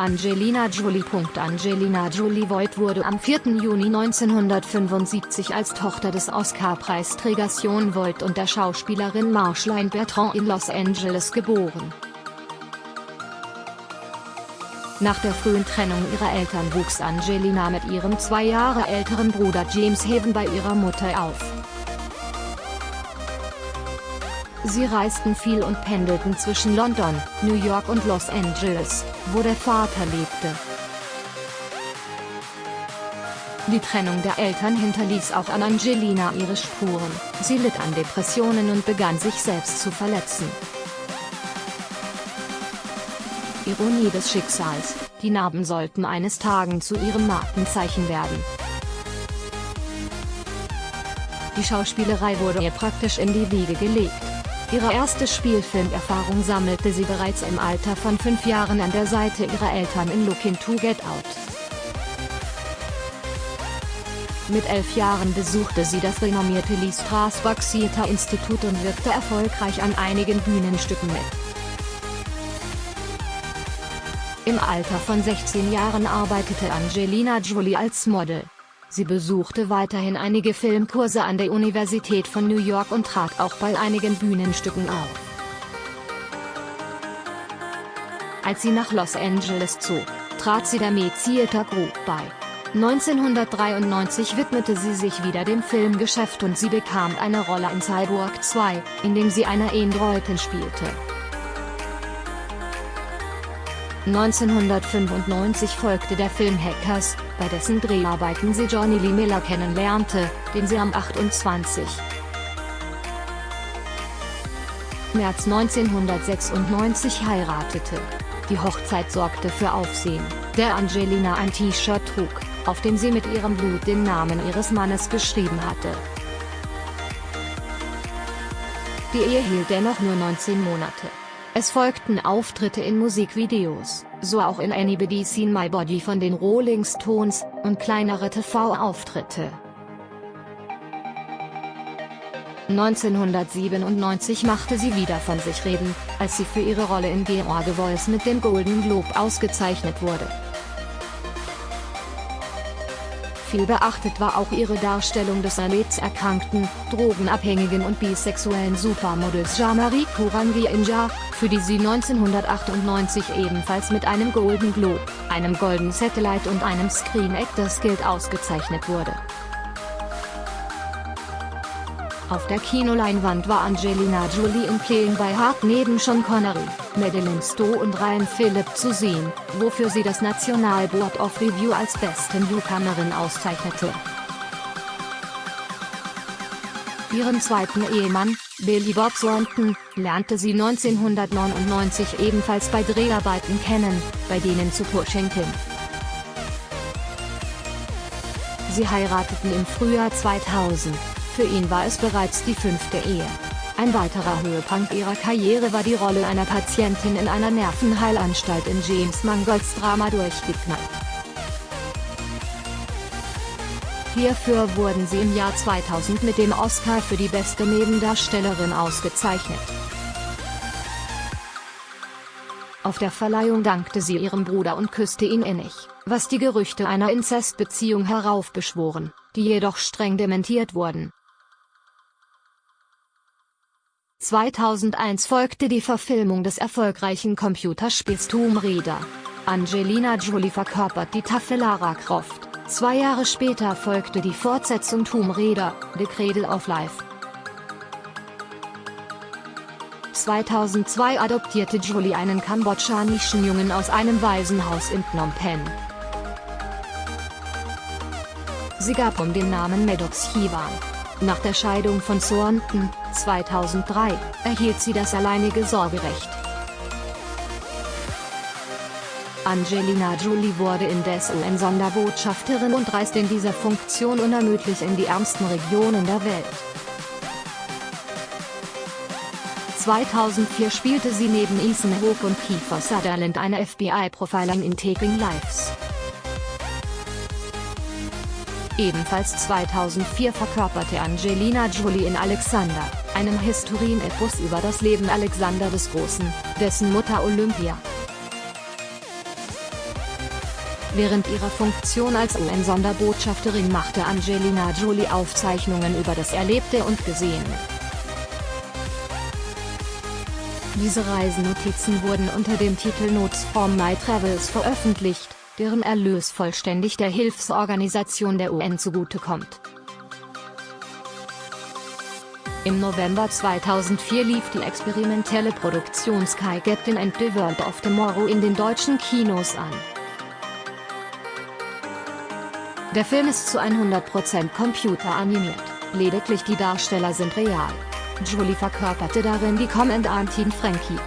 Angelina Jolie. Angelina Jolie Voigt wurde am 4. Juni 1975 als Tochter des Oscar-Preisträgers Jon Voight und der Schauspielerin Marceline Bertrand in Los Angeles geboren. Nach der frühen Trennung ihrer Eltern wuchs Angelina mit ihrem zwei Jahre älteren Bruder James Haven bei ihrer Mutter auf. Sie reisten viel und pendelten zwischen London, New York und Los Angeles, wo der Vater lebte. Die Trennung der Eltern hinterließ auch an Angelina ihre Spuren, sie litt an Depressionen und begann sich selbst zu verletzen. Ironie des Schicksals, die Narben sollten eines Tagen zu ihrem Markenzeichen werden. Die Schauspielerei wurde ihr praktisch in die Wiege gelegt. Ihre erste Spielfilmerfahrung sammelte sie bereits im Alter von fünf Jahren an der Seite ihrer Eltern in Looking to Get Out. Mit elf Jahren besuchte sie das renommierte Lee Strasberg Theater Institut und wirkte erfolgreich an einigen Bühnenstücken mit. Im Alter von 16 Jahren arbeitete Angelina Jolie als Model. Sie besuchte weiterhin einige Filmkurse an der Universität von New York und trat auch bei einigen Bühnenstücken auf. Als sie nach Los Angeles zog, trat sie der Met Theater Group bei. 1993 widmete sie sich wieder dem Filmgeschäft und sie bekam eine Rolle in Cyborg 2, in dem sie eine Androidin spielte. 1995 folgte der Film Hackers, bei dessen Dreharbeiten sie Johnny Lee Miller kennenlernte, den sie am 28. März 1996 heiratete. Die Hochzeit sorgte für Aufsehen, der Angelina ein T-Shirt trug, auf dem sie mit ihrem Blut den Namen ihres Mannes geschrieben hatte. Die Ehe hielt dennoch nur 19 Monate. Es folgten Auftritte in Musikvideos, so auch in Anybody Seen My Body von den Rolling Stones, und kleinere TV-Auftritte. 1997 machte sie wieder von sich reden, als sie für ihre Rolle in George Voice mit dem Golden Globe ausgezeichnet wurde. Viel beachtet war auch ihre Darstellung des erkrankten, drogenabhängigen und bisexuellen Supermodels Jean-Marie Courangi Inja, für die sie 1998 ebenfalls mit einem Golden Globe, einem Golden Satellite und einem Screen Actors Guild ausgezeichnet wurde. Auf der Kinoleinwand war Angelina Jolie in Playing by Heart neben Sean Connery, Madeleine Stowe und Ryan Phillip zu sehen, wofür sie das National Board of Review als beste Newcomerin auszeichnete. Ihren zweiten Ehemann, Billy Bob Thornton, lernte sie 1999 ebenfalls bei Dreharbeiten kennen, bei denen zu Pushing Tim. Sie heirateten im Frühjahr 2000. Für ihn war es bereits die fünfte Ehe. Ein weiterer Höhepunkt ihrer Karriere war die Rolle einer Patientin in einer Nervenheilanstalt in James Mangolds Drama Durchgeknallt. Hierfür wurden sie im Jahr 2000 mit dem Oscar für die beste Nebendarstellerin ausgezeichnet. Auf der Verleihung dankte sie ihrem Bruder und küsste ihn innig, was die Gerüchte einer Inzestbeziehung heraufbeschworen, die jedoch streng dementiert wurden. 2001 folgte die Verfilmung des erfolgreichen Computerspiels Tomb Raider. Angelina Jolie verkörpert die taffe Lara Croft. Zwei Jahre später folgte die Fortsetzung Tomb Raider, The Cradle of Life. 2002 adoptierte Jolie einen kambodschanischen Jungen aus einem Waisenhaus in Phnom Penh. Sie gab um den Namen Maddox Hiwan. Nach der Scheidung von Thornton, 2003, erhielt sie das alleinige Sorgerecht. Angelina Jolie wurde indes UN-Sonderbotschafterin und reist in dieser Funktion unermüdlich in die ärmsten Regionen der Welt. 2004 spielte sie neben Ethan Hawke und Kiefer Sutherland eine FBI-Profilerin in Taking Lives. Ebenfalls 2004 verkörperte Angelina Jolie in Alexander, einem Historien-Epos über das Leben Alexander des Großen, dessen Mutter Olympia Während ihrer Funktion als UN-Sonderbotschafterin machte Angelina Jolie Aufzeichnungen über das Erlebte und Gesehene. Diese Reisenotizen wurden unter dem Titel Notes from My Travels veröffentlicht, deren Erlös vollständig der Hilfsorganisation der UN zugutekommt. Im November 2004 lief die experimentelle Produktion Sky Captain and the World of Tomorrow in den deutschen Kinos an. Der Film ist zu 100% computeranimiert, lediglich die Darsteller sind real. Julie verkörperte darin die Kommandantin Frankie.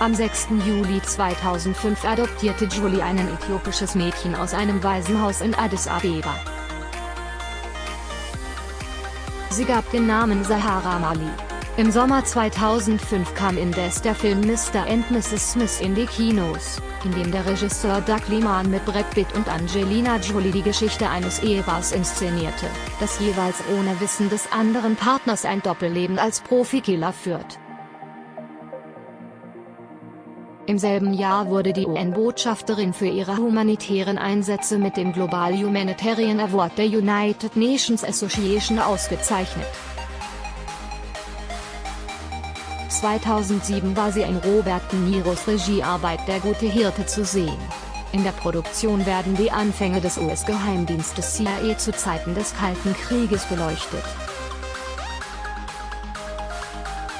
Am 6. Juli 2005 adoptierte Julie ein äthiopisches Mädchen aus einem Waisenhaus in Addis Abeba. Sie gab den Namen Sahara Mali. Im Sommer 2005 kam indes der Film Mr. and Mrs. Smith in die Kinos, in dem der Regisseur Doug Liman mit Brad Pitt und Angelina Jolie die Geschichte eines Ehepaars inszenierte, das jeweils ohne Wissen des anderen Partners ein Doppelleben als Profikiller führt. Im selben Jahr wurde die UN-Botschafterin für ihre humanitären Einsätze mit dem Global Humanitarian Award der United Nations Association ausgezeichnet. 2007 war sie in Robert De Niros Regiearbeit Der gute Hirte zu sehen. In der Produktion werden die Anfänge des US-Geheimdienstes CIA zu Zeiten des Kalten Krieges beleuchtet.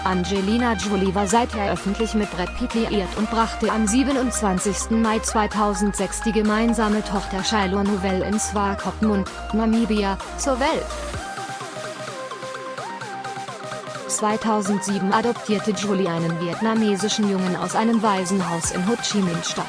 Angelina Jolie war seither öffentlich mit Brad Pitt liiert und brachte am 27. Mai 2006 die gemeinsame Tochter Shiloh Novelle in Swakopmund, Namibia, zur Welt. 2007 adoptierte Jolie einen vietnamesischen Jungen aus einem Waisenhaus in Ho Chi Minh-Stadt.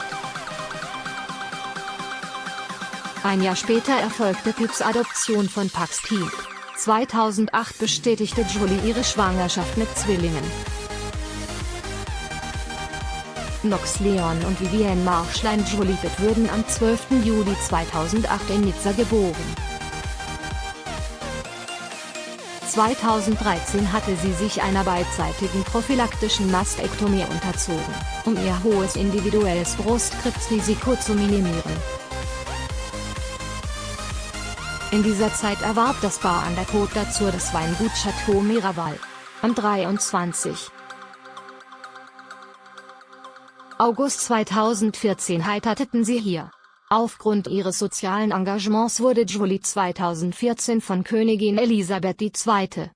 Ein Jahr später erfolgte Pips Adoption von Pax Team. 2008 bestätigte Jolie ihre Schwangerschaft mit Zwillingen. Nox Leon und Vivienne Marschlein Jolivet wurden am 12. Juli 2008 in Nizza geboren. 2013 hatte sie sich einer beidseitigen prophylaktischen Mastektomie unterzogen, um ihr hohes individuelles Brustkrebsrisiko zu minimieren. In dieser Zeit erwarb das Bar an der Côte d'Azur das Weingut Chateau Miraval. Am 23. August 2014 heirateten sie hier. Aufgrund ihres sozialen Engagements wurde Jolie 2014 von Königin Elisabeth II.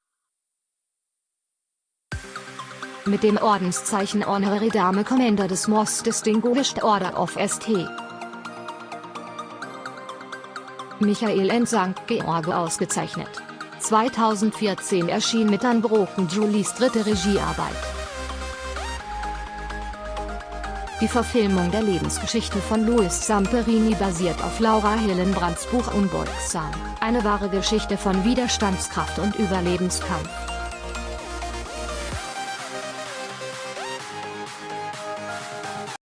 mit dem Ordenszeichen Honorary Dame Commander des Most Distinguished Order of St. Michael in St. George ausgezeichnet. 2014 erschien mit Unbroken Julies dritte Regiearbeit. Die Verfilmung der Lebensgeschichte von Louis Samperini basiert auf Laura Hillenbrands Buch Unbeugsam, eine wahre Geschichte von Widerstandskraft und Überlebenskampf.